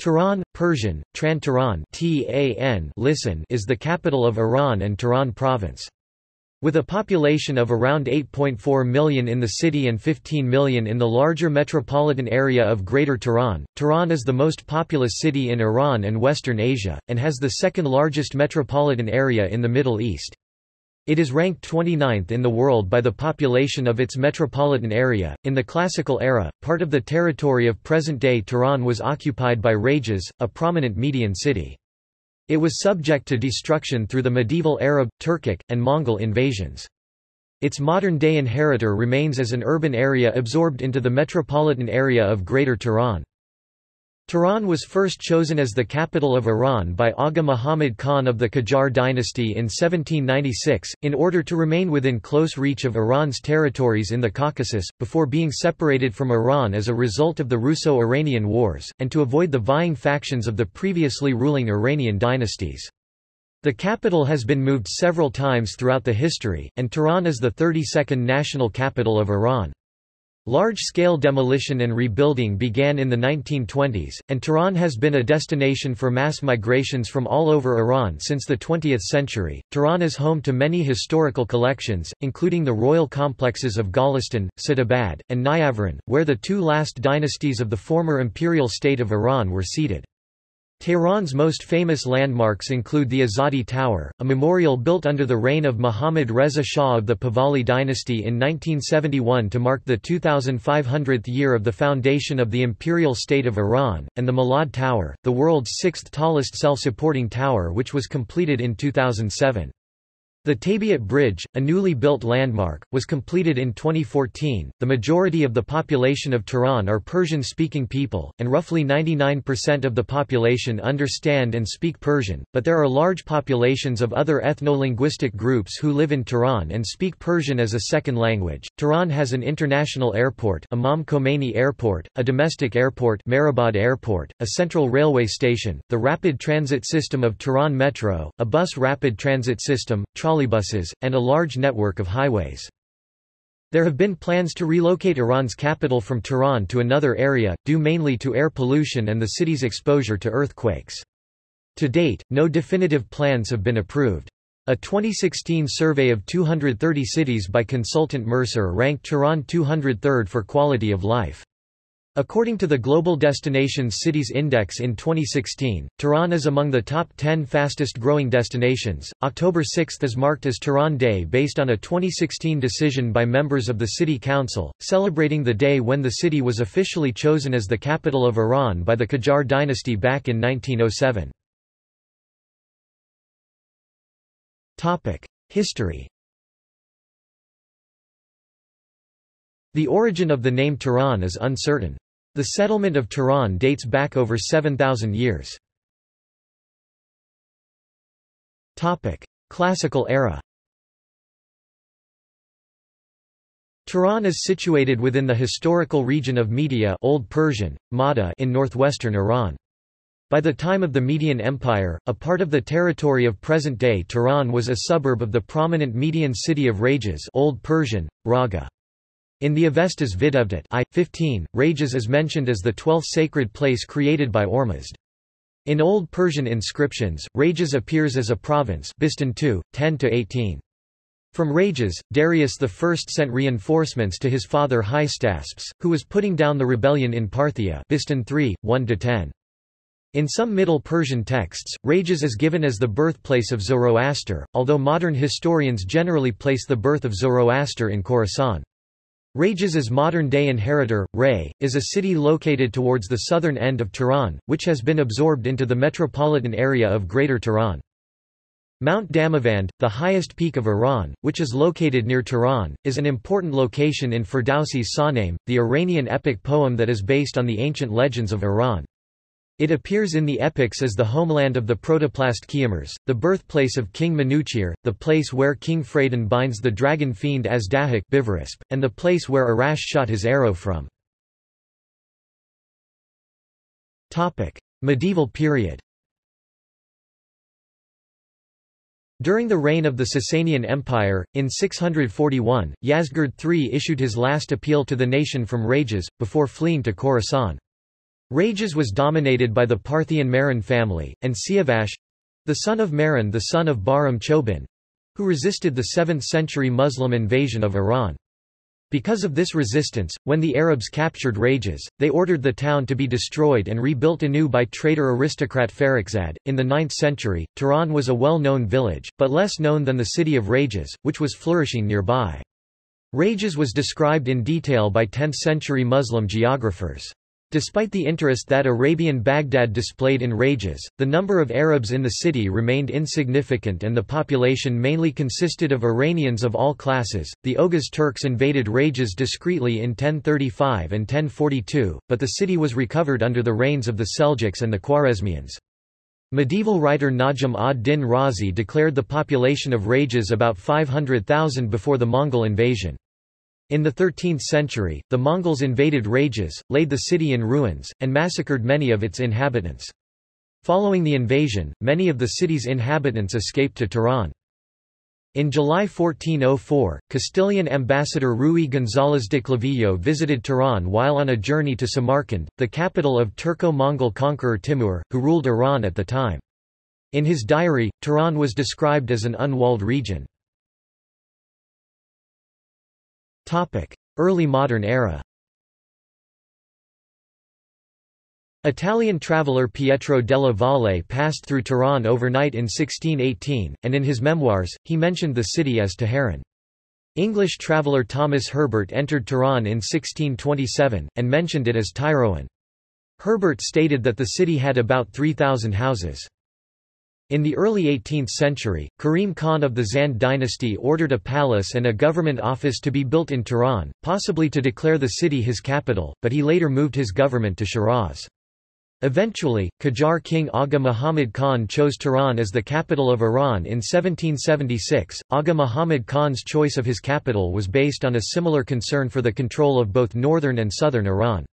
Tehran, Persian, Tran Tehran listen is the capital of Iran and Tehran province. With a population of around 8.4 million in the city and 15 million in the larger metropolitan area of Greater Tehran, Tehran is the most populous city in Iran and Western Asia, and has the second largest metropolitan area in the Middle East. It is ranked 29th in the world by the population of its metropolitan area. In the Classical era, part of the territory of present-day Tehran was occupied by Rages, a prominent Median city. It was subject to destruction through the medieval Arab, Turkic, and Mongol invasions. Its modern-day inheritor remains as an urban area absorbed into the metropolitan area of Greater Tehran. Tehran was first chosen as the capital of Iran by Aga Muhammad Khan of the Qajar dynasty in 1796, in order to remain within close reach of Iran's territories in the Caucasus, before being separated from Iran as a result of the Russo-Iranian Wars, and to avoid the vying factions of the previously ruling Iranian dynasties. The capital has been moved several times throughout the history, and Tehran is the 32nd national capital of Iran. Large-scale demolition and rebuilding began in the 1920s, and Tehran has been a destination for mass migrations from all over Iran since the 20th century. Tehran is home to many historical collections, including the royal complexes of Golestan, Sadabad, and Niavaran, where the two last dynasties of the former imperial state of Iran were seated. Tehran's most famous landmarks include the Azadi Tower, a memorial built under the reign of Muhammad Reza Shah of the Pahlavi dynasty in 1971 to mark the 2500th year of the foundation of the imperial state of Iran, and the Milad Tower, the world's sixth tallest self-supporting tower which was completed in 2007. The Tabiat Bridge, a newly built landmark, was completed in 2014. The majority of the population of Tehran are Persian speaking people, and roughly 99% of the population understand and speak Persian, but there are large populations of other ethno-linguistic groups who live in Tehran and speak Persian as a second language. Tehran has an international airport, Imam Khomeini Airport, a domestic airport, Mehrabad Airport, a central railway station, the rapid transit system of Tehran Metro, a bus rapid transit system, trolleybuses, and a large network of highways. There have been plans to relocate Iran's capital from Tehran to another area, due mainly to air pollution and the city's exposure to earthquakes. To date, no definitive plans have been approved. A 2016 survey of 230 cities by consultant Mercer ranked Tehran 203rd for quality of life. According to the Global Destinations Cities Index in 2016, Tehran is among the top 10 fastest growing destinations. October 6 is marked as Tehran Day based on a 2016 decision by members of the City Council, celebrating the day when the city was officially chosen as the capital of Iran by the Qajar dynasty back in 1907. Topic: History The origin of the name Tehran is uncertain. The settlement of Tehran dates back over 7,000 years. Classical era Tehran is situated within the historical region of Media Old Persian, Mada in northwestern Iran. By the time of the Median Empire, a part of the territory of present-day Tehran was a suburb of the prominent Median city of Rages Old Persian, Raga. In the Avestas Videvdat I, 15, Rages is mentioned as the twelfth sacred place created by Ormuzd. In Old Persian inscriptions, Rages appears as a province Bistun 2, 10–18. From Rages, Darius I sent reinforcements to his father Hystaspes, who was putting down the rebellion in Parthia Bistun 3, 1–10. In some Middle Persian texts, Rages is given as the birthplace of Zoroaster, although modern historians generally place the birth of Zoroaster in Khorasan. Rages' modern-day inheritor, Ray, is a city located towards the southern end of Tehran, which has been absorbed into the metropolitan area of Greater Tehran. Mount Damavand, the highest peak of Iran, which is located near Tehran, is an important location in Ferdowsi's Shahnameh, the Iranian epic poem that is based on the ancient legends of Iran. It appears in the epics as the homeland of the protoplast Kiamars, the birthplace of King Manuchehr, the place where King Phradan binds the dragon fiend Azdahak and the place where Arash shot his arrow from. Medieval period During the reign of the Sasanian Empire, in 641, Yazdegerd III issued his last appeal to the nation from Rages, before fleeing to Khorasan. Rages was dominated by the Parthian Mihran family, and Siavash—the son of Mihran the son of Bahram Chobin—who resisted the 7th-century Muslim invasion of Iran. Because of this resistance, when the Arabs captured Rages, they ordered the town to be destroyed and rebuilt anew by traitor aristocrat Farrukhzad. In the 9th century, Tehran was a well-known village, but less known than the city of Rages, which was flourishing nearby. Rages was described in detail by 10th-century Muslim geographers. Despite the interest that Arabian Baghdad displayed in Rages, the number of Arabs in the city remained insignificant and the population mainly consisted of Iranians of all classes. The Oghuz Turks invaded Rages discreetly in 1035 and 1042, but the city was recovered under the reigns of the Seljuks and the Khwarezmians. Medieval writer Najm ad-Din Razi declared the population of Rages about 500,000 before the Mongol invasion. In the 13th century, the Mongols invaded Rages, laid the city in ruins, and massacred many of its inhabitants. Following the invasion, many of the city's inhabitants escaped to Tehran. In July 1404, Castilian ambassador Rui González de Clavijo visited Tehran while on a journey to Samarkand, the capital of Turco-Mongol conqueror Timur, who ruled Iran at the time. In his diary, Tehran was described as an unwalled region. Early modern era Italian traveller Pietro della Valle passed through Tehran overnight in 1618, and in his memoirs, he mentioned the city as Teheran. English traveller Thomas Herbert entered Tehran in 1627, and mentioned it as Tyroan. Herbert stated that the city had about 3,000 houses. In the early 18th century, Karim Khan of the Zand dynasty ordered a palace and a government office to be built in Tehran, possibly to declare the city his capital, but he later moved his government to Shiraz. Eventually, Qajar king Aga Muhammad Khan chose Tehran as the capital of Iran in 1776. Aga Muhammad Khan's choice of his capital was based on a similar concern for the control of both northern and southern Iran.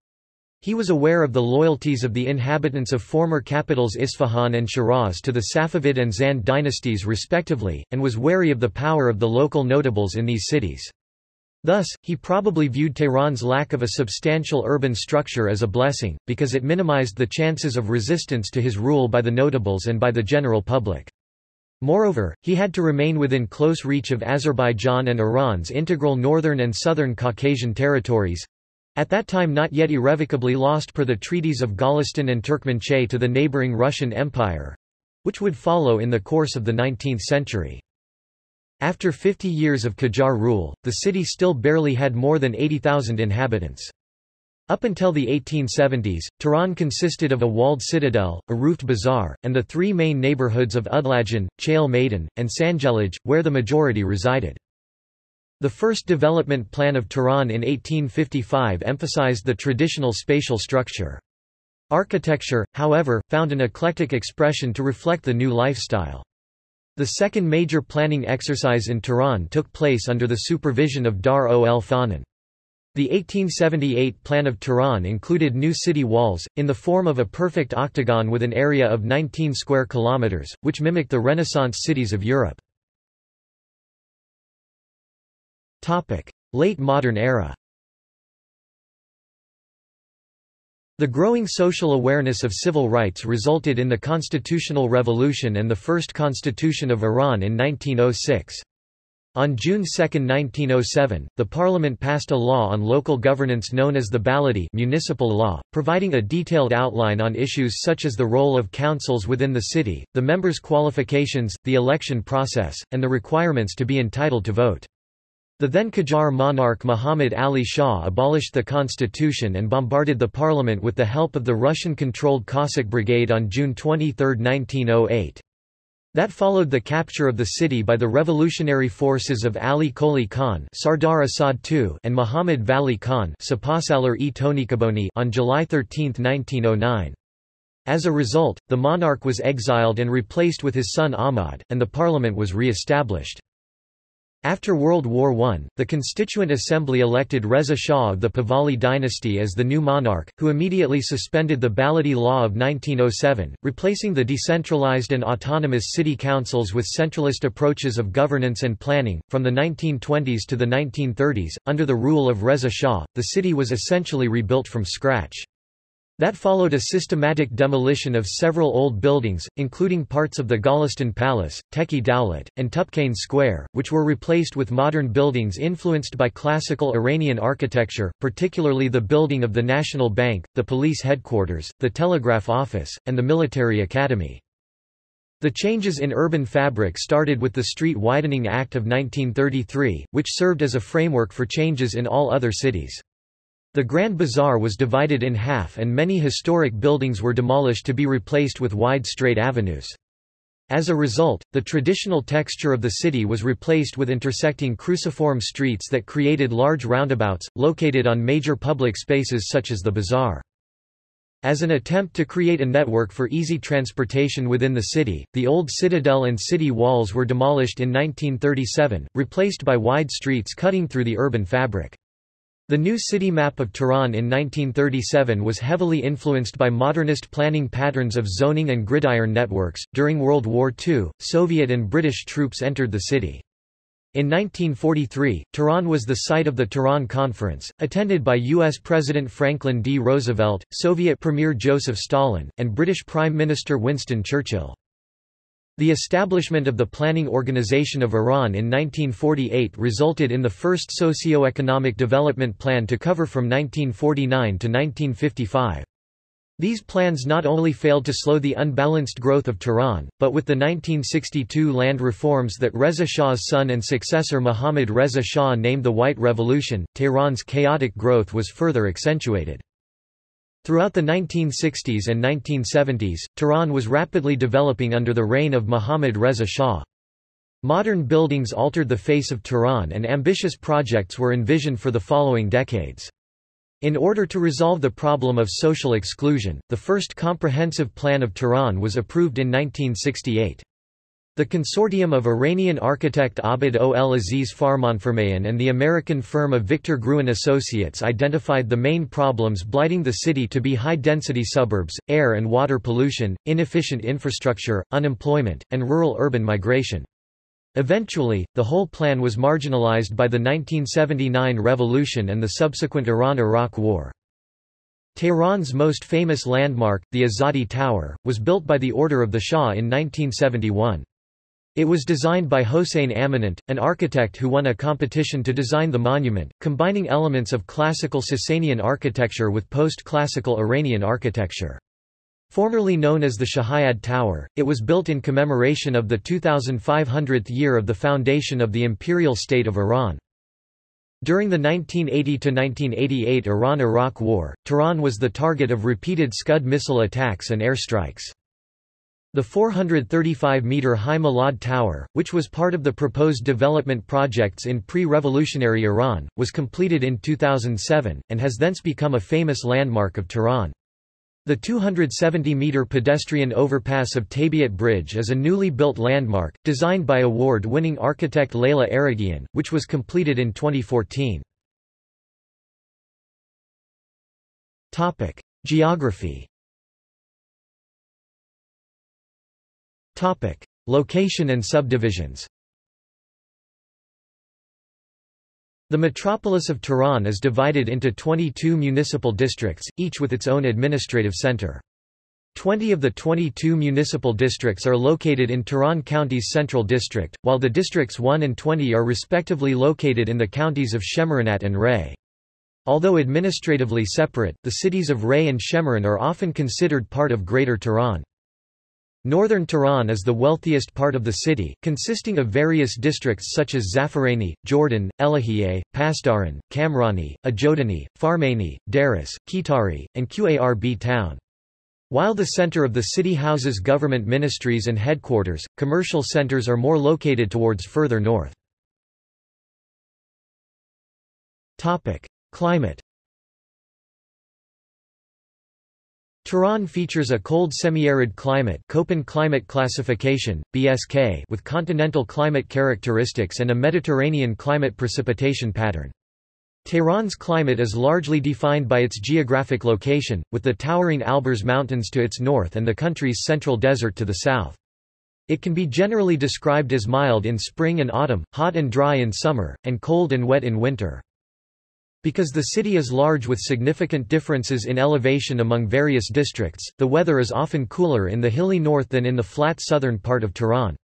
He was aware of the loyalties of the inhabitants of former capitals Isfahan and Shiraz to the Safavid and Zand dynasties respectively, and was wary of the power of the local notables in these cities. Thus, he probably viewed Tehran's lack of a substantial urban structure as a blessing, because it minimized the chances of resistance to his rule by the notables and by the general public. Moreover, he had to remain within close reach of Azerbaijan and Iran's integral northern and southern Caucasian territories, at that time not yet irrevocably lost per the treaties of Gulistan and Turkmenchay to the neighboring Russian Empire—which would follow in the course of the 19th century. After 50 years of Qajar rule, the city still barely had more than 80,000 inhabitants. Up until the 1870s, Tehran consisted of a walled citadel, a roofed bazaar, and the three main neighborhoods of Udlajan, Chale Maidan, and Sangelaj, where the majority resided. The first development plan of Tehran in 1855 emphasized the traditional spatial structure. Architecture, however, found an eclectic expression to reflect the new lifestyle. The second major planning exercise in Tehran took place under the supervision of Dar ol Fonun. The 1878 plan of Tehran included new city walls, in the form of a perfect octagon with an area of 19 square kilometers, which mimicked the Renaissance cities of Europe. Late modern era The growing social awareness of civil rights resulted in the Constitutional Revolution and the first constitution of Iran in 1906. On June 2, 1907, the parliament passed a law on local governance known as the Baladi municipal law, providing a detailed outline on issues such as the role of councils within the city, the members' qualifications, the election process, and the requirements to be entitled to vote. The then Qajar monarch Muhammad Ali Shah abolished the constitution and bombarded the parliament with the help of the Russian-controlled Cossack Brigade on June 23, 1908. That followed the capture of the city by the revolutionary forces of Ali Koli Khan Sardar Asad II and Muhammad Vali Khan on July 13, 1909. As a result, the monarch was exiled and replaced with his son Ahmad, and the parliament was re-established. After World War I, the Constituent Assembly elected Reza Shah of the Pahlavi dynasty as the new monarch, who immediately suspended the Baladi Law of 1907, replacing the decentralized and autonomous city councils with centralist approaches of governance and planning. From the 1920s to the 1930s, under the rule of Reza Shah, the city was essentially rebuilt from scratch. That followed a systematic demolition of several old buildings, including parts of the Golestan Palace, Teki Dowlat, and Tupkane Square, which were replaced with modern buildings influenced by classical Iranian architecture, particularly the building of the National Bank, the police headquarters, the telegraph office, and the military academy. The changes in urban fabric started with the Street Widening Act of 1933, which served as a framework for changes in all other cities. The Grand Bazaar was divided in half and many historic buildings were demolished to be replaced with wide straight avenues. As a result, the traditional texture of the city was replaced with intersecting cruciform streets that created large roundabouts, located on major public spaces such as the bazaar. As an attempt to create a network for easy transportation within the city, the old citadel and city walls were demolished in 1937, replaced by wide streets cutting through the urban fabric. The new city map of Tehran in 1937 was heavily influenced by modernist planning patterns of zoning and gridiron networks. During World War II, Soviet and British troops entered the city. In 1943, Tehran was the site of the Tehran Conference, attended by U.S. President Franklin D. Roosevelt, Soviet Premier Joseph Stalin, and British Prime Minister Winston Churchill. The establishment of the Planning Organization of Iran in 1948 resulted in the first socio-economic development plan to cover from 1949 to 1955. These plans not only failed to slow the unbalanced growth of Tehran, but with the 1962 land reforms that Reza Shah's son and successor Mohammad Reza Shah named the White Revolution, Tehran's chaotic growth was further accentuated. Throughout the 1960s and 1970s, Tehran was rapidly developing under the reign of Mohammad Reza Shah. Modern buildings altered the face of Tehran and ambitious projects were envisioned for the following decades. In order to resolve the problem of social exclusion, the first comprehensive plan of Tehran was approved in 1968. The consortium of Iranian architect Abd ol Aziz Farmanfarmaian and the American firm of Victor Gruen Associates identified the main problems blighting the city to be high-density suburbs, air and water pollution, inefficient infrastructure, unemployment, and rural-urban migration. Eventually, the whole plan was marginalized by the 1979 revolution and the subsequent Iran-Iraq War. Tehran's most famous landmark, the Azadi Tower, was built by the order of the Shah in 1971. It was designed by Hossein Amanat, an architect who won a competition to design the monument, combining elements of classical Sasanian architecture with post-classical Iranian architecture. Formerly known as the Shahyad Tower, it was built in commemoration of the 2500th year of the foundation of the Imperial State of Iran. During the 1980–1988 Iran–Iraq War, Tehran was the target of repeated Scud missile attacks and airstrikes. The 435-metre-high Milad Tower, which was part of the proposed development projects in pre-revolutionary Iran, was completed in 2007, and has thence become a famous landmark of Tehran. The 270-metre pedestrian overpass of Tabiat Bridge is a newly built landmark, designed by award-winning architect Leila Araghian, which was completed in 2014. Geography Topic: Location and subdivisions. The metropolis of Tehran is divided into 22 municipal districts, each with its own administrative center. Twenty of the 22 municipal districts are located in Tehran County's Central District, while the districts 1 and 20 are respectively located in the counties of Shemiranat and Ray. Although administratively separate, the cities of Ray and Shemiran are often considered part of Greater Tehran. Northern Tehran is the wealthiest part of the city, consisting of various districts such as Zafarani, Jordan, Elahiye, Pasdaran, Kamrani, Ajodani, Farmani, Daris, Kitari, and Qarb town. While the center of the city houses government ministries and headquarters, commercial centers are more located towards further north. Climate Tehran features a cold semi-arid climate Köppen climate classification, BSK with continental climate characteristics and a Mediterranean climate precipitation pattern. Tehran's climate is largely defined by its geographic location, with the towering Alborz Mountains to its north and the country's central desert to the south. It can be generally described as mild in spring and autumn, hot and dry in summer, and cold and wet in winter. Because the city is large with significant differences in elevation among various districts, the weather is often cooler in the hilly north than in the flat southern part of Tehran.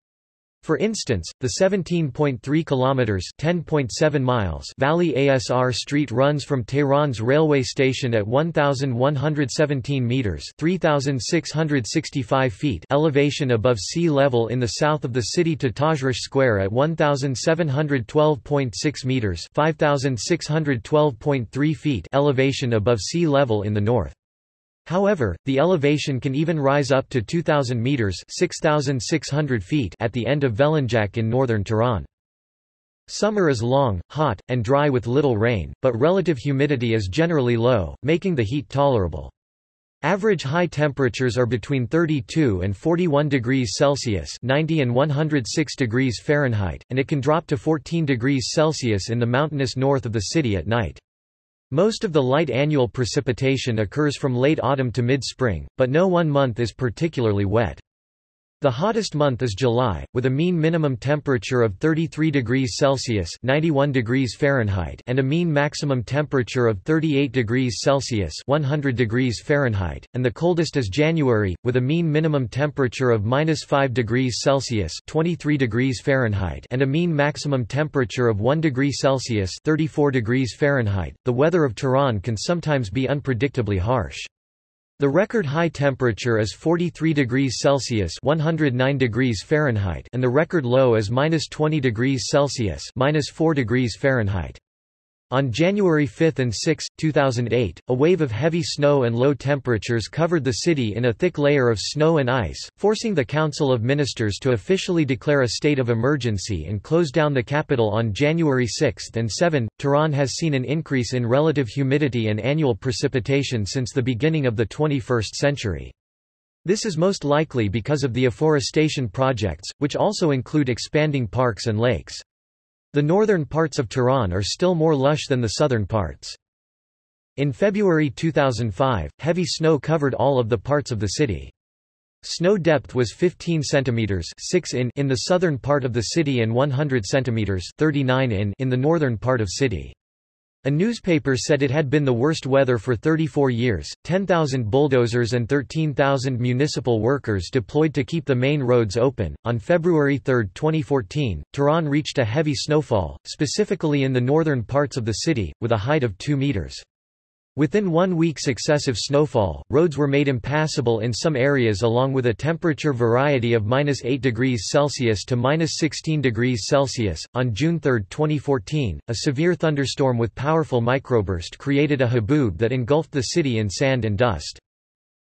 For instance, the 17.3 kilometers (10.7 miles) Valiasr Street runs from Tehran's railway station at 1117 meters (3665 feet) elevation above sea level in the south of the city to Tajrish Square at 1712.6 meters (5612.3 feet) elevation above sea level in the north. However, the elevation can even rise up to 2,000 meters (6,600 feet) at the end of Velenjak in northern Tehran. Summer is long, hot, and dry with little rain, but relative humidity is generally low, making the heat tolerable. Average high temperatures are between 32 and 41 degrees Celsius 90 and 106 degrees Fahrenheit, and it can drop to 14 degrees Celsius in the mountainous north of the city at night. Most of the light annual precipitation occurs from late autumn to mid-spring, but no one month is particularly wet. The hottest month is July, with a mean minimum temperature of 33 degrees Celsius (91 degrees Fahrenheit) and a mean maximum temperature of 38 degrees Celsius (100 degrees Fahrenheit), and the coldest is January, with a mean minimum temperature of -5 degrees Celsius (23 degrees Fahrenheit) and a mean maximum temperature of 1 degree Celsius (34 degrees Fahrenheit). The weather of Tehran can sometimes be unpredictably harsh. The record high temperature is 43 degrees Celsius (109 degrees Fahrenheit) and the record low is -20 degrees Celsius (-4 degrees Fahrenheit). On January 5 and 6, 2008, a wave of heavy snow and low temperatures covered the city in a thick layer of snow and ice, forcing the Council of Ministers to officially declare a state of emergency and close down the capital on January 6 and 7. Tehran has seen an increase in relative humidity and annual precipitation since the beginning of the 21st century. This is most likely because of the afforestation projects, which also include expanding parks and lakes. The northern parts of Tehran are still more lush than the southern parts. In February 2005, heavy snow covered all of the parts of the city. Snow depth was 15 centimeters 6 in in the southern part of the city and 100 centimeters 39 in in the northern part of city. A newspaper said it had been the worst weather for 34 years, 10,000 bulldozers and 13,000 municipal workers deployed to keep the main roads open. On February 3, 2014, Tehran reached a heavy snowfall, specifically in the northern parts of the city, with a height of 2 meters. Within one week's excessive snowfall, roads were made impassable in some areas along with a temperature variety of minus 8 degrees Celsius to minus 16 degrees Celsius. On June 3, 2014, a severe thunderstorm with powerful microburst created a haboob that engulfed the city in sand and dust.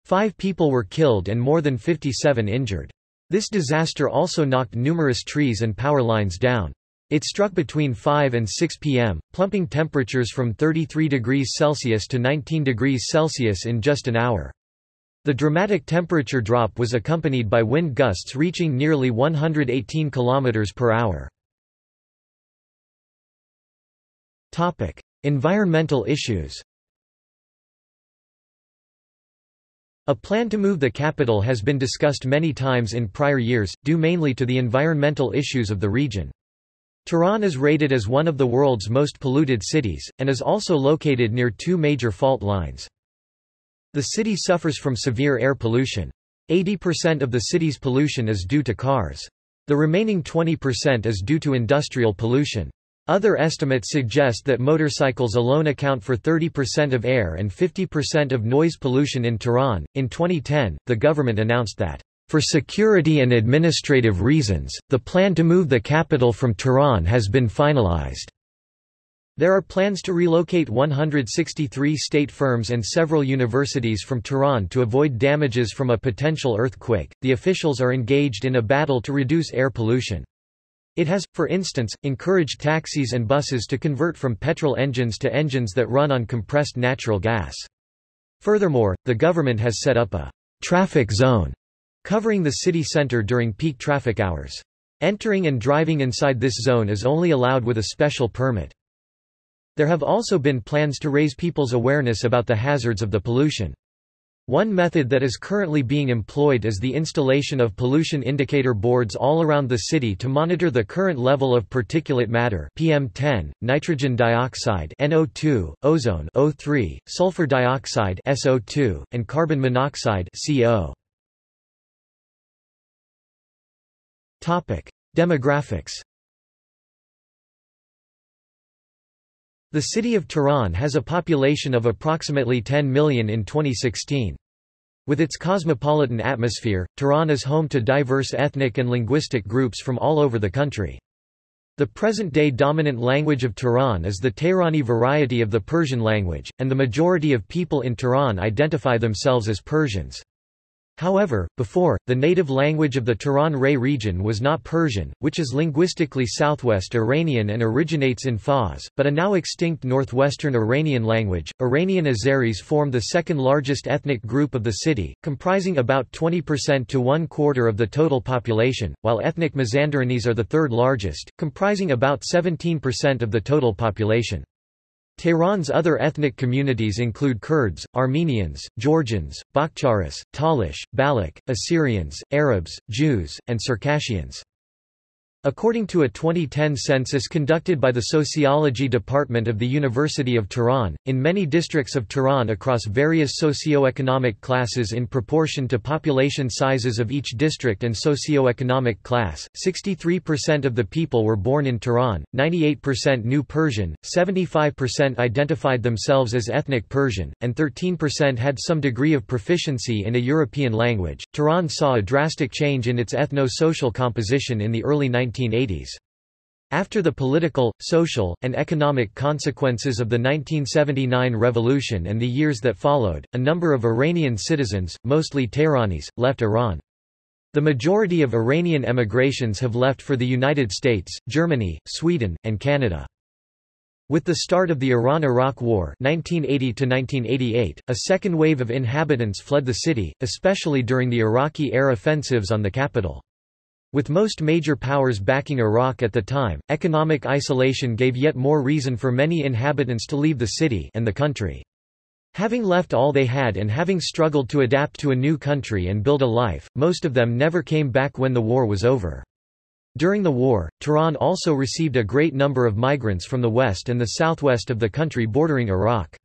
Five people were killed and more than 57 injured. This disaster also knocked numerous trees and power lines down. It struck between 5 and 6 p.m., plumping temperatures from 33 degrees Celsius to 19 degrees Celsius in just an hour. The dramatic temperature drop was accompanied by wind gusts reaching nearly 118 km per hour. Topic: Environmental issues. A plan to move the capital has been discussed many times in prior years, due mainly to the environmental issues of the region. Tehran is rated as one of the world's most polluted cities, and is also located near two major fault lines. The city suffers from severe air pollution. 80% of the city's pollution is due to cars. The remaining 20% is due to industrial pollution. Other estimates suggest that motorcycles alone account for 30% of air and 50% of noise pollution in Tehran. In 2010, the government announced that for security and administrative reasons, the plan to move the capital from Tehran has been finalized. There are plans to relocate 163 state firms and several universities from Tehran to avoid damages from a potential earthquake. The officials are engaged in a battle to reduce air pollution. It has, for instance, encouraged taxis and buses to convert from petrol engines to engines that run on compressed natural gas. Furthermore, the government has set up a traffic zone covering the city center during peak traffic hours. Entering and driving inside this zone is only allowed with a special permit. There have also been plans to raise people's awareness about the hazards of the pollution. One method that is currently being employed is the installation of pollution indicator boards all around the city to monitor the current level of particulate matter PM10, nitrogen dioxide NO2, ozone O3, sulfur dioxide SO2, and carbon monoxide CO. Topic: Demographics. The city of Tehran has a population of approximately 10 million in 2016. With its cosmopolitan atmosphere, Tehran is home to diverse ethnic and linguistic groups from all over the country. The present-day dominant language of Tehran is the Tehrani variety of the Persian language, and the majority of people in Tehran identify themselves as Persians. However, before, the native language of the Tehran-Ray region was not Persian, which is linguistically southwest Iranian and originates in Fars, but a now extinct northwestern Iranian language. Iranian Azeris form the second largest ethnic group of the city, comprising about 20% to one quarter of the total population, while ethnic Mazandaranis are the third largest, comprising about 17% of the total population. Tehran's other ethnic communities include Kurds, Armenians, Georgians, Bakhtiaris, Talish, Baloch, Assyrians, Arabs, Jews, and Circassians. According to a 2010 census conducted by the Sociology Department of the University of Tehran, in many districts of Tehran across various socio-economic classes in proportion to population sizes of each district and socio-economic class, 63% of the people were born in Tehran, 98% knew Persian, 75% identified themselves as ethnic Persian, and 13% had some degree of proficiency in a European language. Tehran saw a drastic change in its ethno-social composition in the early 19 1980s. After the political, social, and economic consequences of the 1979 revolution and the years that followed, a number of Iranian citizens, mostly Tehranis, left Iran. The majority of Iranian emigrations have left for the United States, Germany, Sweden, and Canada. With the start of the Iran–Iraq War 1980 a second wave of inhabitants fled the city, especially during the Iraqi air offensives on the capital. With most major powers backing Iraq at the time, economic isolation gave yet more reason for many inhabitants to leave the city and the country. Having left all they had and having struggled to adapt to a new country and build a life, most of them never came back when the war was over. During the war, Tehran also received a great number of migrants from the west and the southwest of the country bordering Iraq.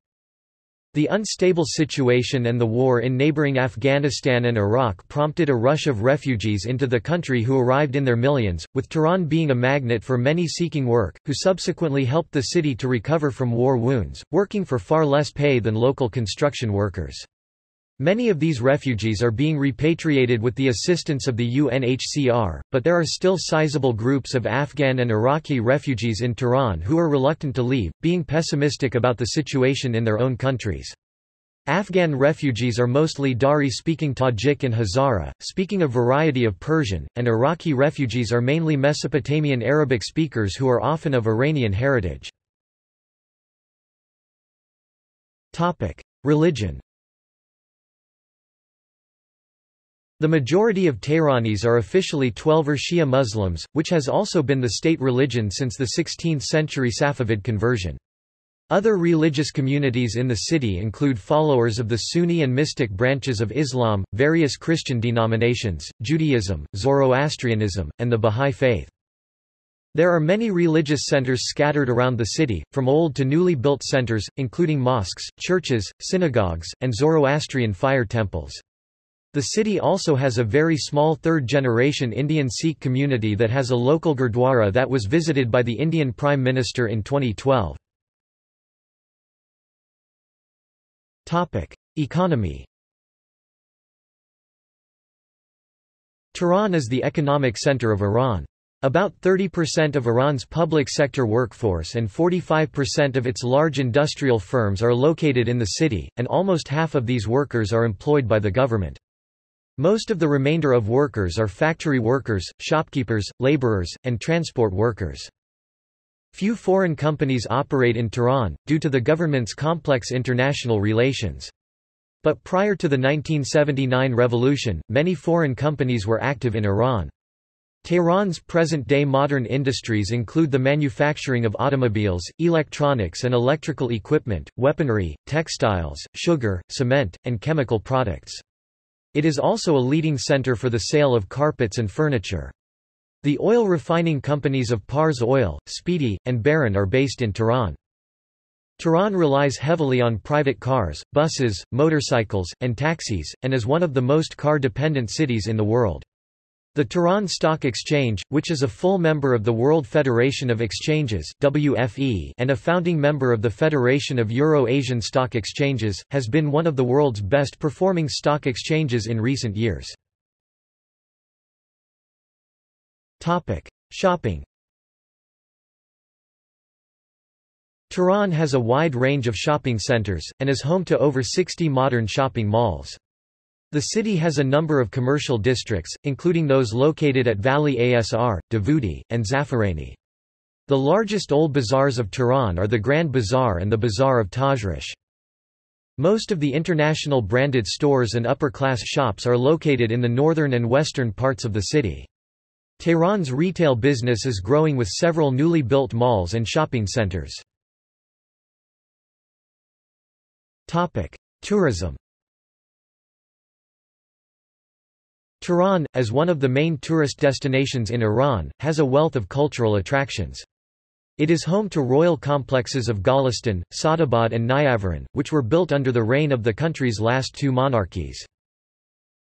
The unstable situation and the war in neighboring Afghanistan and Iraq prompted a rush of refugees into the country who arrived in their millions, with Tehran being a magnet for many seeking work, who subsequently helped the city to recover from war wounds, working for far less pay than local construction workers. Many of these refugees are being repatriated with the assistance of the UNHCR, but there are still sizable groups of Afghan and Iraqi refugees in Tehran who are reluctant to leave, being pessimistic about the situation in their own countries. Afghan refugees are mostly Dari-speaking Tajik and Hazara, speaking a variety of Persian, and Iraqi refugees are mainly Mesopotamian Arabic speakers who are often of Iranian heritage. Religion The majority of Tehranis are officially Twelver Shia Muslims, which has also been the state religion since the 16th-century Safavid conversion. Other religious communities in the city include followers of the Sunni and mystic branches of Islam, various Christian denominations, Judaism, Zoroastrianism, and the Bahá'í Faith. There are many religious centers scattered around the city, from old to newly built centers, including mosques, churches, synagogues, and Zoroastrian fire temples. The city also has a very small third-generation Indian Sikh community that has a local gurdwara that was visited by the Indian Prime Minister in 2012. Economy Tehran is the economic center of Iran. About 30% of Iran's public sector workforce and 45% of its large industrial firms are located in the city, and almost half of these workers are employed by the government. Most of the remainder of workers are factory workers, shopkeepers, laborers, and transport workers. Few foreign companies operate in Tehran, due to the government's complex international relations. But prior to the 1979 revolution, many foreign companies were active in Iran. Tehran's present-day modern industries include the manufacturing of automobiles, electronics and electrical equipment, weaponry, textiles, sugar, cement, and chemical products. It is also a leading center for the sale of carpets and furniture. The oil refining companies of Pars Oil, Speedy, and Behran are based in Tehran. Tehran relies heavily on private cars, buses, motorcycles, and taxis, and is one of the most car-dependent cities in the world. The Tehran Stock Exchange, which is a full member of the World Federation of Exchanges WFE and a founding member of the Federation of Euro-Asian Stock Exchanges, has been one of the world's best performing stock exchanges in recent years. Shopping Tehran has a wide range of shopping centers, and is home to over 60 modern shopping malls. The city has a number of commercial districts, including those located at Valiasr, Davudi, and Zafarani. The largest old bazaars of Tehran are the Grand Bazaar and the Bazaar of Tajrish. Most of the international branded stores and upper-class shops are located in the northern and western parts of the city. Tehran's retail business is growing with several newly built malls and shopping centers. Tourism Tehran, as one of the main tourist destinations in Iran, has a wealth of cultural attractions. It is home to royal complexes of Golestan, Sadabad and Niavaran, which were built under the reign of the country's last two monarchies.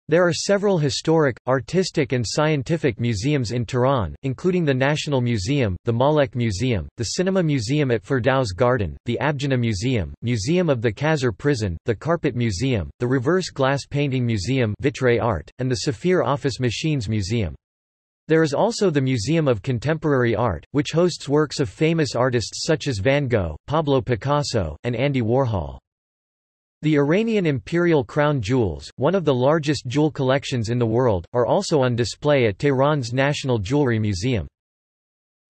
There are several historic, artistic and scientific museums in Tehran, including the National Museum, the Malek Museum, the Cinema Museum at Firdaus Garden, the Abgineh Museum, Museum of the Khazar Prison, the Carpet Museum, the Reverse Glass Painting Museum Vitre Art, and the Saphir Office Machines Museum. There is also the Museum of Contemporary Art, which hosts works of famous artists such as Van Gogh, Pablo Picasso, and Andy Warhol. The Iranian imperial crown jewels, one of the largest jewel collections in the world, are also on display at Tehran's National Jewelry Museum.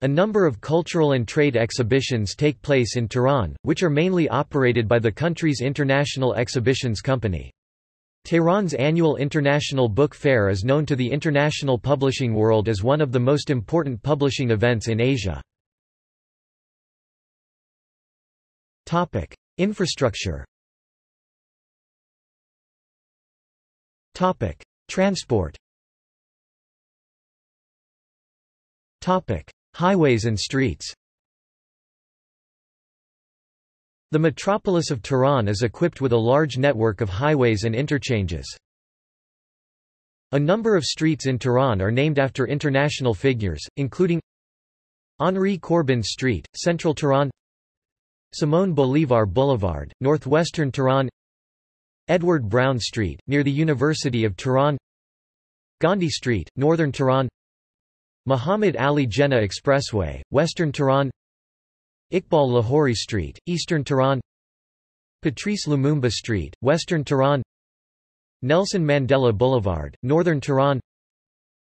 A number of cultural and trade exhibitions take place in Tehran, which are mainly operated by the country's International Exhibitions Company. Tehran's annual International Book Fair is known to the international publishing world as one of the most important publishing events in Asia. Infrastructure Topic: Transport. Topic: Highways and streets. The metropolis of Tehran is equipped with a large network of highways and interchanges. A number of streets in Tehran are named after international figures, including Henri Corbin Street, Central Tehran Simon Bolivar Boulevard, Northwestern Tehran Edward Brown Street, near the University of Tehran. Gandhi Street, Northern Tehran. Muhammad Ali Jinnah Expressway, Western Tehran. Iqbal Lahori Street, Eastern Tehran. Patrice Lumumba Street, Western Tehran. Nelson Mandela Boulevard, Northern Tehran.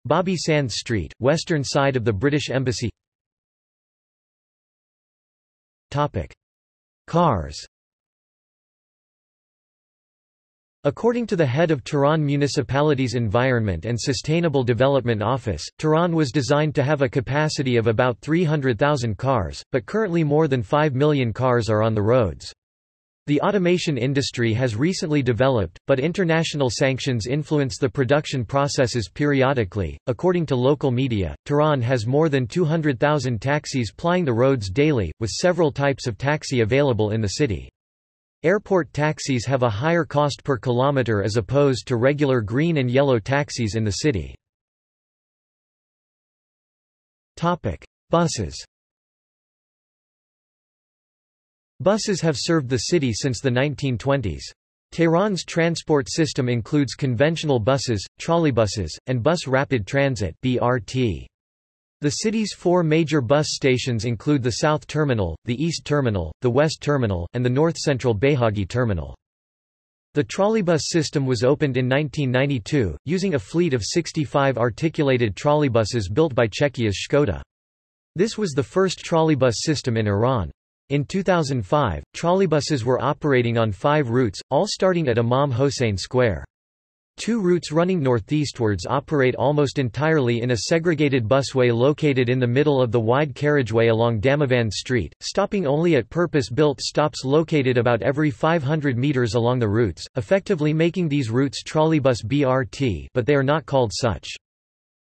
Bobby Sands Street, western side of the British Embassy. Topic. Cars According to the head of Tehran Municipality's Environment and Sustainable Development Office, Tehran was designed to have a capacity of about 300,000 cars, but currently more than 5 million cars are on the roads. The automation industry has recently developed, but international sanctions influence the production processes periodically. According to local media, Tehran has more than 200,000 taxis plying the roads daily, with several types of taxi available in the city. Airport taxis have a higher cost per kilometer as opposed to regular green and yellow taxis in the city. Buses Buses have served the city since the 1920s. Tehran's transport system includes conventional buses, trolleybuses, and bus rapid transit BRT. The city's four major bus stations include the South Terminal, the East Terminal, the West Terminal, and the North Central Beihaghi Terminal. The trolleybus system was opened in 1992, using a fleet of 65 articulated trolleybuses built by Czechia's Škoda. This was the first trolleybus system in Iran. In 2005, trolleybuses were operating on five routes, all starting at Imam Hossein Square. Two routes running northeastwards operate almost entirely in a segregated busway located in the middle of the wide carriageway along Damavand Street, stopping only at purpose-built stops located about every 500 metres along the routes, effectively making these routes trolleybus BRT but they are not called such.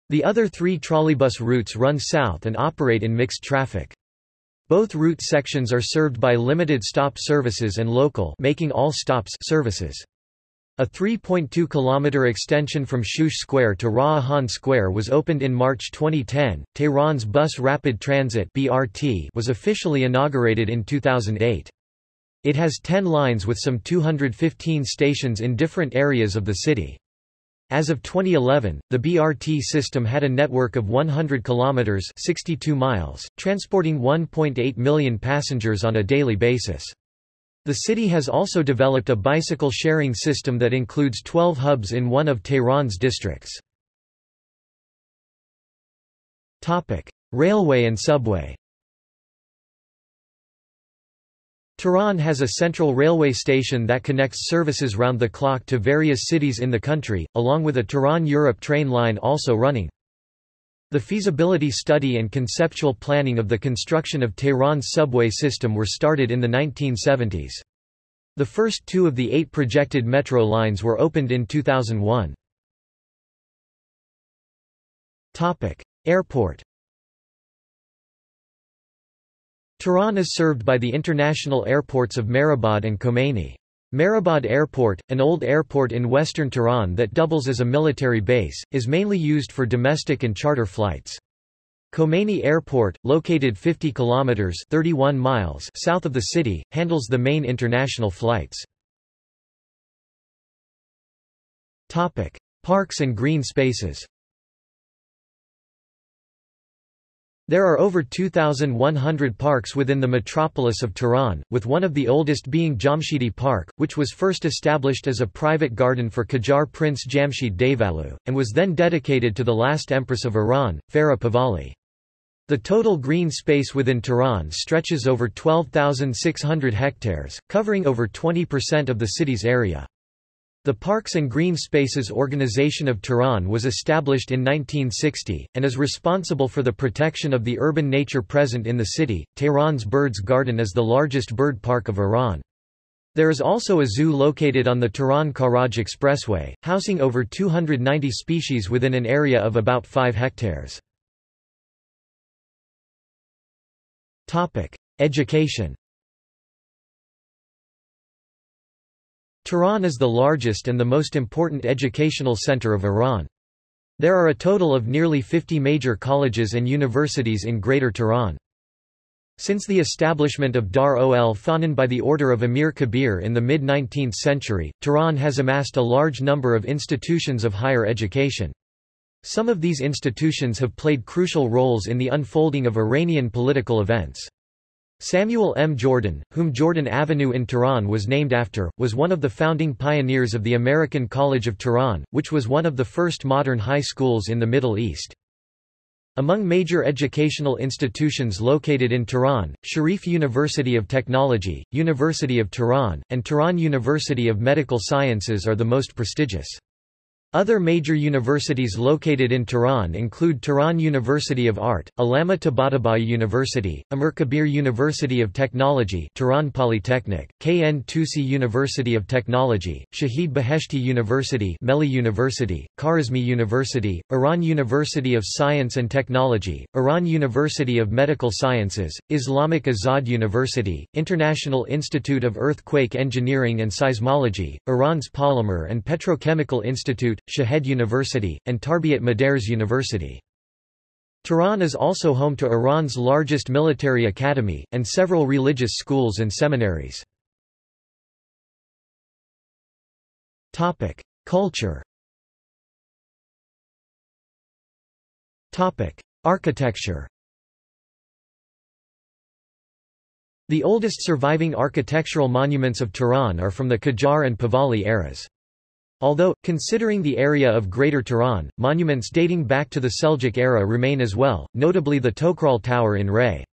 The other three trolleybus routes run south and operate in mixed traffic. Both route sections are served by limited stop services and local making all stops services. A 3.2 km extension from Shush Square to Ra'ahan Square was opened in March 2010. Tehran's Bus Rapid Transit (BRT) was officially inaugurated in 2008. It has 10 lines with some 215 stations in different areas of the city. As of 2011, the BRT system had a network of 100 kilometers (62 miles), transporting 1.8 million passengers on a daily basis. The city has also developed a bicycle sharing system that includes 12 hubs in one of Tehran's districts. Railway and subway Tehran has a central railway station that connects services round the clock to various cities in the country, along with a Tehran-Europe train line also running. The feasibility study and conceptual planning of the construction of Tehran's subway system were started in the 1970s. The first two of the eight projected metro lines were opened in 2001. Airport Tehran is served by the international airports of Mehrabad and Khomeini. Mehrabad Airport, an old airport in western Tehran that doubles as a military base, is mainly used for domestic and charter flights. Khomeini Airport, located 50 kilometers 31 miles south of the city, handles the main international flights. Topic: Parks and green spaces. There are over 2,100 parks within the metropolis of Tehran, with one of the oldest being Jamshidi Park, which was first established as a private garden for Qajar Prince Jamshid Devolu, and was then dedicated to the last empress of Iran, Farah Pahlavi. The total green space within Tehran stretches over 12,600 hectares, covering over 20% of the city's area. The Parks and Green Spaces Organization of Tehran was established in 1960, and is responsible for the protection of the urban nature present in the city. Tehran's Birds Garden is the largest bird park of Iran. There is also a zoo located on the Tehran-Karaj Expressway, housing over 290 species within an area of about 5 hectares. Education Tehran is the largest and the most important educational center of Iran. There are a total of nearly 50 major colleges and universities in Greater Tehran. Since the establishment of Dar ol Fonun by the order of Amir Kabir in the mid-19th century, Tehran has amassed a large number of institutions of higher education. Some of these institutions have played crucial roles in the unfolding of Iranian political events. Samuel M. Jordan, whom Jordan Avenue in Tehran was named after, was one of the founding pioneers of the American College of Tehran, which was one of the first modern high schools in the Middle East. Among major educational institutions located in Tehran, Sharif University of Technology, University of Tehran, and Tehran University of Medical Sciences are the most prestigious. Other major universities located in Tehran include Tehran University of Art, Allama Tabatabai University, Amir Kabir University of Technology Tehran Polytechnic, KN Tusi University of Technology, Shahid Beheshti University Melli University, Kharazmi University, Iran University of Science and Technology, Iran University of Medical Sciences, Islamic Azad University, International Institute of Earthquake Engineering and Seismology, Iran's Polymer and Petrochemical Institute, Shahed University, and Tarbiat Modares University. Tehran is also home to Iran's largest military academy, and several religious schools and seminaries. Culture Architecture The oldest surviving architectural monuments of Tehran are from the Qajar and Pahlavi eras. Although, considering the area of Greater Tehran, monuments dating back to the Seljuk era remain as well, notably the Toghrol Tower in Rey.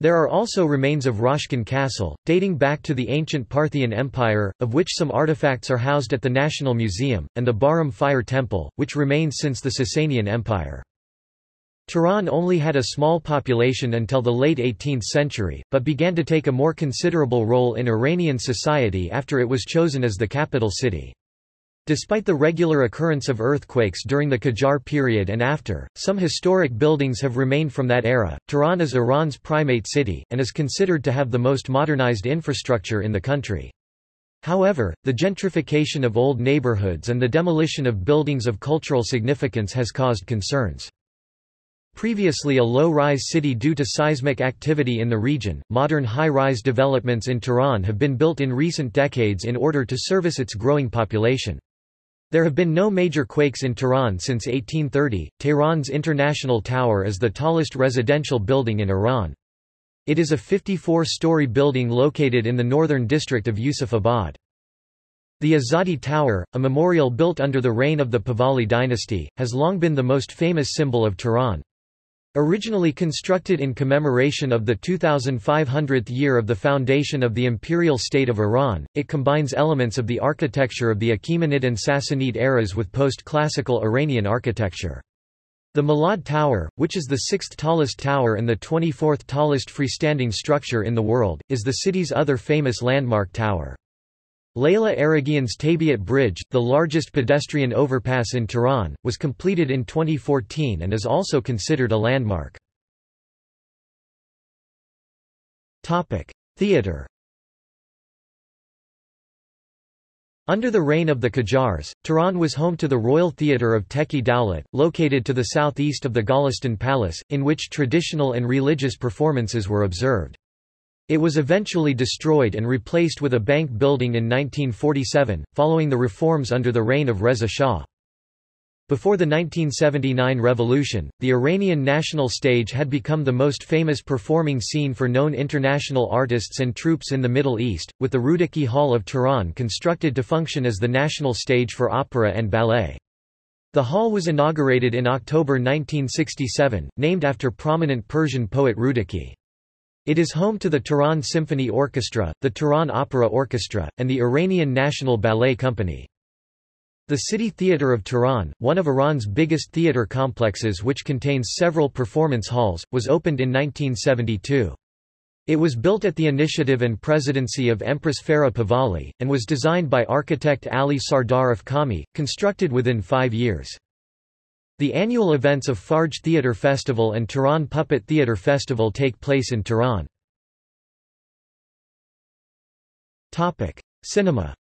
There are also remains of Rashkan Castle, dating back to the ancient Parthian Empire, of which some artifacts are housed at the National Museum, and the Bahram Fire Temple, which remains since the Sasanian Empire. Tehran only had a small population until the late 18th century, but began to take a more considerable role in Iranian society after it was chosen as the capital city. Despite the regular occurrence of earthquakes during the Qajar period and after, some historic buildings have remained from that era. Tehran is Iran's primate city, and is considered to have the most modernized infrastructure in the country. However, the gentrification of old neighborhoods and the demolition of buildings of cultural significance has caused concerns. Previously a low-rise city due to seismic activity in the region, modern high-rise developments in Tehran have been built in recent decades in order to service its growing population. There have been no major quakes in Tehran since 1830. Tehran's International Tower is the tallest residential building in Iran. It is a 54-story building located in the northern district of Yusufabad. The Azadi Tower, a memorial built under the reign of the Pahlavi dynasty, has long been the most famous symbol of Tehran. Originally constructed in commemoration of the 2500th year of the foundation of the Imperial State of Iran, it combines elements of the architecture of the Achaemenid and Sassanid eras with post-classical Iranian architecture. The Milad Tower, which is the sixth tallest tower and the 24th tallest freestanding structure in the world, is the city's other famous landmark tower. Leila Araghian's Tabiat Bridge, the largest pedestrian overpass in Tehran, was completed in 2014 and is also considered a landmark. Theatre Under the reign of the Qajars, Tehran was home to the Royal Theatre of Tekyeh Dowlat, located to the southeast of the Golestan Palace, in which traditional and religious performances were observed. It was eventually destroyed and replaced with a bank building in 1947, following the reforms under the reign of Reza Shah. Before the 1979 revolution, the Iranian national stage had become the most famous performing scene for known international artists and troupes in the Middle East, with the Rudaki Hall of Tehran constructed to function as the national stage for opera and ballet. The hall was inaugurated in October 1967, named after prominent Persian poet Rudaki. It is home to the Tehran Symphony Orchestra, the Tehran Opera Orchestra, and the Iranian National Ballet Company. The City Theatre of Tehran, one of Iran's biggest theatre complexes which contains several performance halls, was opened in 1972. It was built at the initiative and presidency of Empress Farah Pahlavi, and was designed by architect Ali Sardar Afkhami, constructed within five years. The annual events of Fajr Theatre Festival and Tehran Puppet Theatre Festival take place in Tehran. Cinema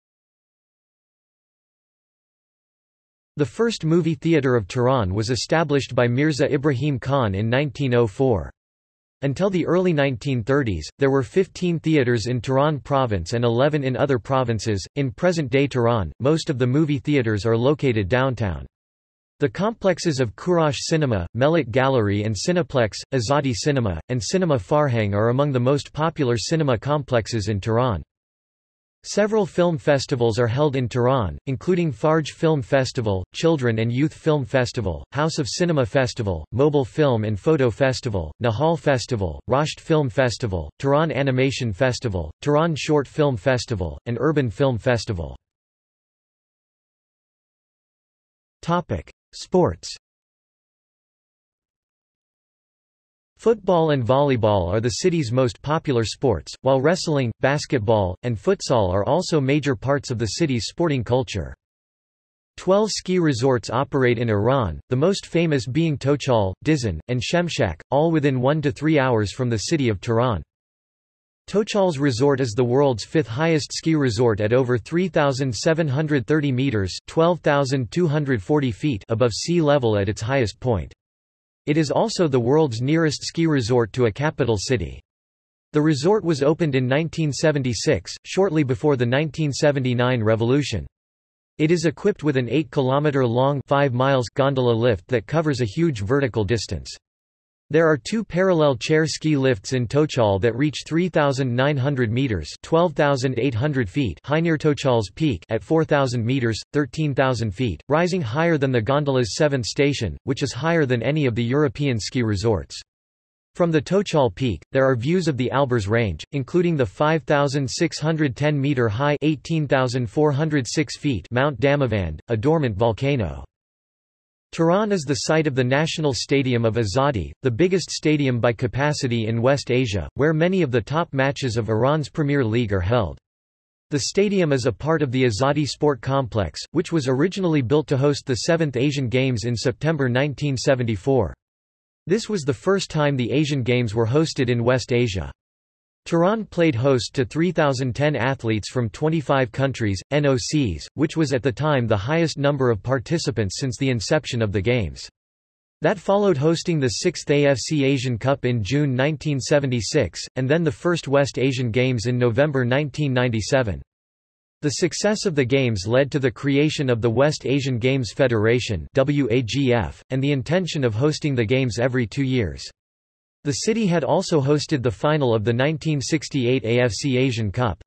The first movie theatre of Tehran was established by Mirza Ibrahim Khan in 1904. Until the early 1930s, there were 15 theaters in Tehran province and 11 in other provinces. In present-day Tehran, most of the movie theaters are located downtown. The complexes of Kourosh Cinema, Mellat Gallery and Cineplex, Azadi Cinema, and Cinema Farhang are among the most popular cinema complexes in Tehran. Several film festivals are held in Tehran, including Fajr Film Festival, Children and Youth Film Festival, House of Cinema Festival, Mobile Film and Photo Festival, Nahal Festival, Rasht Film Festival, Tehran Animation Festival, Tehran Short Film Festival, and Urban Film Festival. Sports Football and volleyball are the city's most popular sports, while wrestling, basketball, and futsal are also major parts of the city's sporting culture. Twelve ski resorts operate in Iran, the most famous being Tochal, Dizin, and Shemshak, all within 1 to 3 hours from the city of Tehran. Tochal's resort is the world's fifth highest ski resort at over 3,730 meters (12,240 feet) above sea level at its highest point. It is also the world's nearest ski resort to a capital city. The resort was opened in 1976, shortly before the 1979 revolution. It is equipped with an 8-kilometer-long gondola lift that covers a huge vertical distance. There are two parallel chair ski lifts in Tochal that reach 3,900 meters (12,800 feet) high near Tochal's peak at 4,000 meters (13,000 feet), rising higher than the gondola's seventh station, which is higher than any of the European ski resorts. From the Tochal Peak, there are views of the Alborz Range, including the 5,610-metre-high Mount Damavand, a dormant volcano. Tehran is the site of the National Stadium of Azadi, the biggest stadium by capacity in West Asia, where many of the top matches of Iran's Premier League are held. The stadium is a part of the Azadi Sport Complex, which was originally built to host the 7th Asian Games in September 1974. This was the first time the Asian Games were hosted in West Asia. Tehran played host to 3,010 athletes from 25 countries, NOCs, which was at the time the highest number of participants since the inception of the Games. That followed hosting the 6th AFC Asian Cup in June 1976, and then the first West Asian Games in November 1997. The success of the Games led to the creation of the West Asian Games Federation and the intention of hosting the Games every two years. The city had also hosted the final of the 1968 AFC Asian Cup.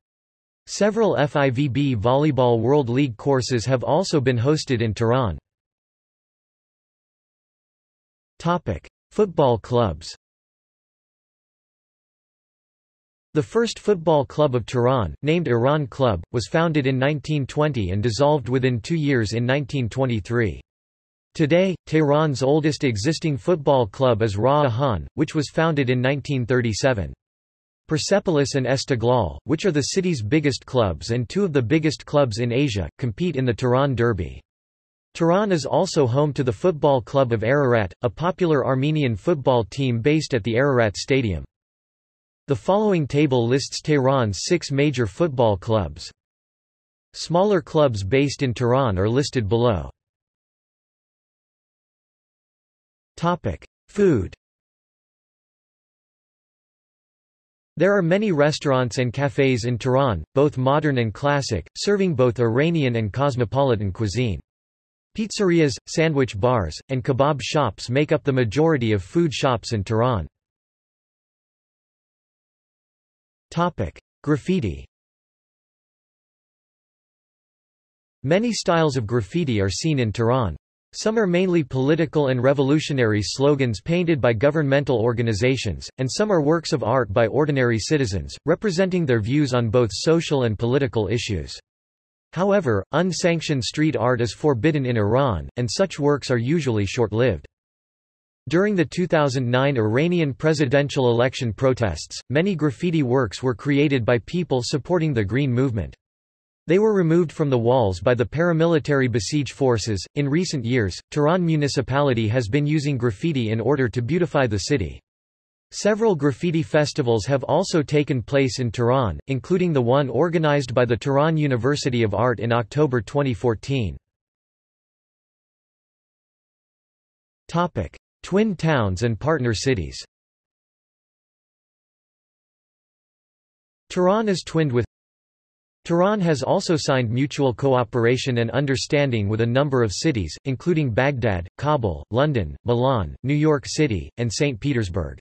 Several FIVB Volleyball World League courses have also been hosted in Tehran. Topic: Football clubs The first football club of Tehran, named Iran Club, was founded in 1920 and dissolved within two years in 1923. Today, Tehran's oldest existing football club is Rah Ahan, which was founded in 1937. Persepolis and Esteghlal, which are the city's biggest clubs and two of the biggest clubs in Asia, compete in the Tehran Derby. Tehran is also home to the football club of Ararat, a popular Armenian football team based at the Ararat Stadium. The following table lists Tehran's six major football clubs. Smaller clubs based in Tehran are listed below. Food There are many restaurants and cafes in Tehran, both modern and classic, serving both Iranian and cosmopolitan cuisine. Pizzerias, sandwich bars, and kebab shops make up the majority of food shops in Tehran. Topic: Graffiti. Many styles of graffiti are seen in Tehran. Some are mainly political and revolutionary slogans painted by governmental organizations, and some are works of art by ordinary citizens, representing their views on both social and political issues. However, unsanctioned street art is forbidden in Iran, and such works are usually short-lived. During the 2009 Iranian presidential election protests, many graffiti works were created by people supporting the Green Movement. They were removed from the walls by the paramilitary Basij forces. In recent years, Tehran municipality has been using graffiti in order to beautify the city. Several graffiti festivals have also taken place in Tehran, including the one organized by the Tehran University of Art in October 2014. Topic: Twin towns and partner cities Tehran is twinned with Tehran has also signed mutual cooperation and understanding with a number of cities, including Baghdad, Kabul, London, Milan, New York City, and St. Petersburg.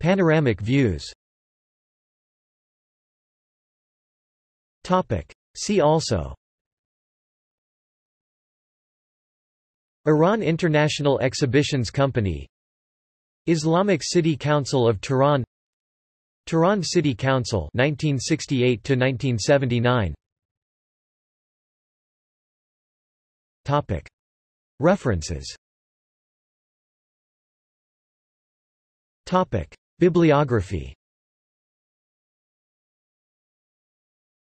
Panoramic views See also Iran International Exhibitions Company Islamic City Council of Tehran Tehran City Council 1968 to 1979 Topic. References. Topic. Bibliography.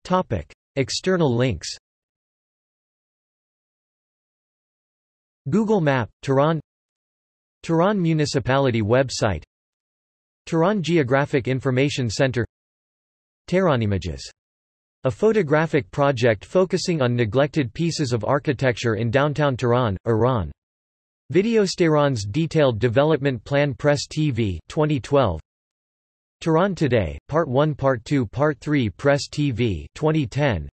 Topic. External links. Google Map, Tehran. Tehran Municipality website Tehran Geographic Information Center Tehranimages. A photographic project focusing on neglected pieces of architecture in downtown Tehran, Iran. Videos Tehran's Detailed Development Plan Press TV 2012. Tehran Today, Part 1 Part 2 Part 3 Press TV 2010.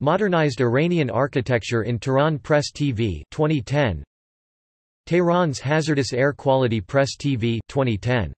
Modernized Iranian Architecture in Tehran Press TV 2010 Tehran's Hazardous Air Quality Press TV 2010